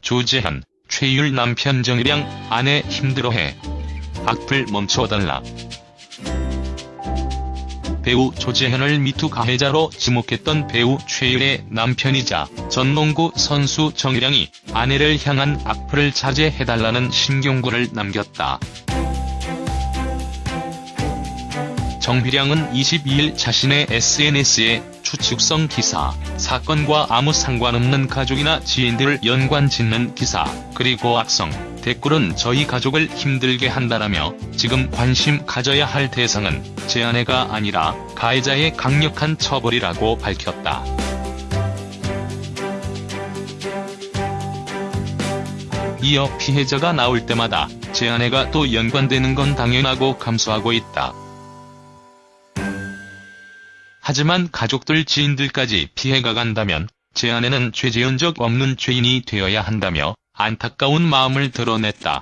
조재현, 최율 남편 정일양, 아내 힘들어해. 악플 멈춰달라. 배우 조재현을 미투 가해자로 지목했던 배우 최율의 남편이자 전 농구 선수 정일양이 아내를 향한 악플을 자제해달라는 신경구를 남겼다. 정비량은 22일 자신의 SNS에 추측성 기사, 사건과 아무 상관없는 가족이나 지인들을 연관 짓는 기사, 그리고 악성, 댓글은 저희 가족을 힘들게 한다라며 지금 관심 가져야 할 대상은 제 아내가 아니라 가해자의 강력한 처벌이라고 밝혔다. 이어 피해자가 나올 때마다 제 아내가 또 연관되는 건 당연하고 감수하고 있다. 하지만 가족들 지인들까지 피해가 간다면 제 아내는 죄 지은 적 없는 죄인이 되어야 한다며 안타까운 마음을 드러냈다.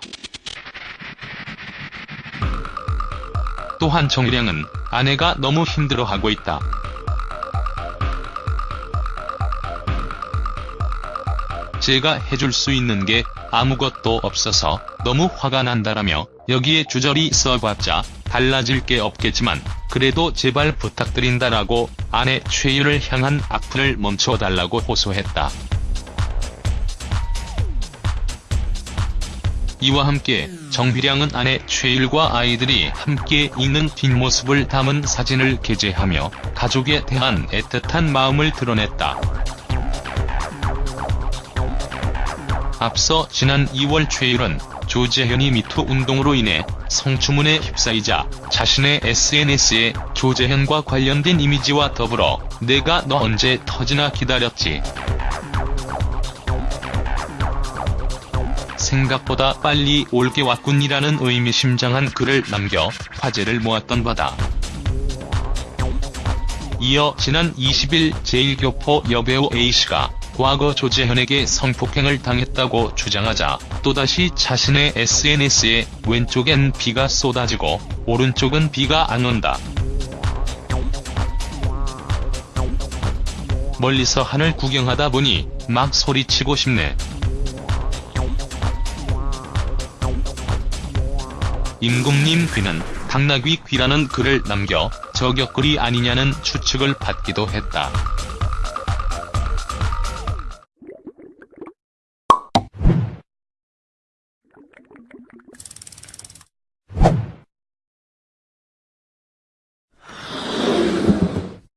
또한 정일양은 아내가 너무 힘들어하고 있다. 제가 해줄 수 있는 게 아무것도 없어서 너무 화가 난다라며 여기에 주저리 써봤자 달라질 게 없겠지만 그래도 제발 부탁드린다라고 아내 최유를 향한 악플을 멈춰달라고 호소했다. 이와 함께 정비량은 아내 최일과 아이들이 함께 있는 뒷모습을 담은 사진을 게재하며 가족에 대한 애틋한 마음을 드러냈다. 앞서 지난 2월 최일은 조재현이 미투 운동으로 인해 성추문에 휩싸이자 자신의 SNS에 조재현과 관련된 이미지와 더불어 내가 너 언제 터지나 기다렸지. 생각보다 빨리 올게 왔군이라는 의미심장한 글을 남겨 화제를 모았던 바다. 이어 지난 20일 제1교포 여배우 A씨가 과거 조재현에게 성폭행을 당했다고 주장하자 또다시 자신의 SNS에 왼쪽엔 비가 쏟아지고 오른쪽은 비가 안 온다. 멀리서 하늘 구경하다 보니 막 소리치고 싶네. 임금님 귀는 당나귀 귀라는 글을 남겨 저격글이 아니냐는 추측을 받기도 했다.